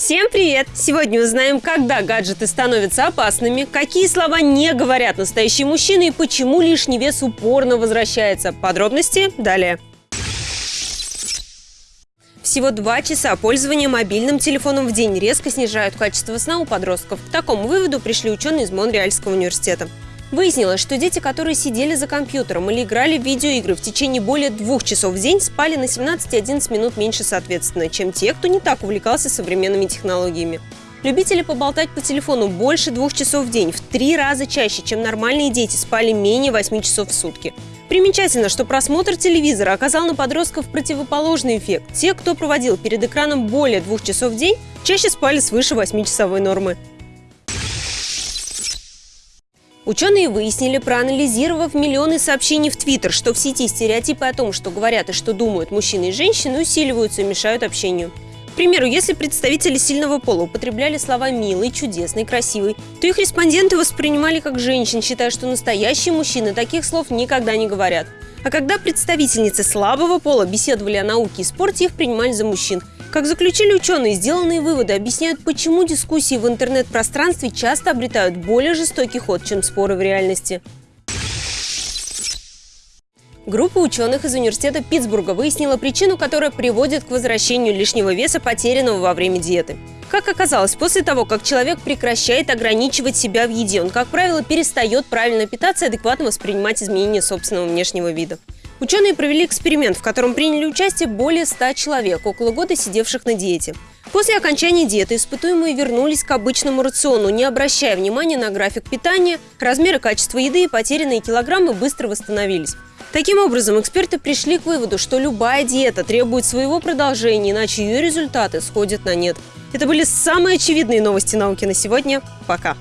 Всем привет! Сегодня узнаем, когда гаджеты становятся опасными, какие слова не говорят настоящие мужчины и почему лишний вес упорно возвращается. Подробности далее. Всего два часа пользования мобильным телефоном в день резко снижают качество сна у подростков. К такому выводу пришли ученые из Монреальского университета. Выяснилось, что дети, которые сидели за компьютером или играли в видеоигры в течение более двух часов в день, спали на 17 и 11 минут меньше соответственно, чем те, кто не так увлекался современными технологиями. Любители поболтать по телефону больше двух часов в день, в три раза чаще, чем нормальные дети, спали менее 8 часов в сутки. Примечательно, что просмотр телевизора оказал на подростков противоположный эффект. Те, кто проводил перед экраном более двух часов в день, чаще спали свыше 8-часовой нормы. Ученые выяснили, проанализировав миллионы сообщений в Твиттер, что в сети стереотипы о том, что говорят и что думают мужчины и женщины, усиливаются и мешают общению. Примеру, если представители сильного пола употребляли слова «милый», «чудесный», «красивый», то их респонденты воспринимали как женщин, считая, что настоящие мужчины таких слов никогда не говорят. А когда представительницы слабого пола беседовали о науке и спорте, их принимали за мужчин – как заключили ученые, сделанные выводы объясняют, почему дискуссии в интернет-пространстве часто обретают более жестокий ход, чем споры в реальности. Группа ученых из университета Питтсбурга выяснила причину, которая приводит к возвращению лишнего веса, потерянного во время диеты. Как оказалось, после того, как человек прекращает ограничивать себя в еде, он, как правило, перестает правильно питаться и адекватно воспринимать изменения собственного внешнего вида. Ученые провели эксперимент, в котором приняли участие более 100 человек, около года сидевших на диете. После окончания диеты испытуемые вернулись к обычному рациону, не обращая внимания на график питания, размер и качество еды и потерянные килограммы быстро восстановились. Таким образом, эксперты пришли к выводу, что любая диета требует своего продолжения, иначе ее результаты сходят на нет. Это были самые очевидные новости науки на сегодня. Пока!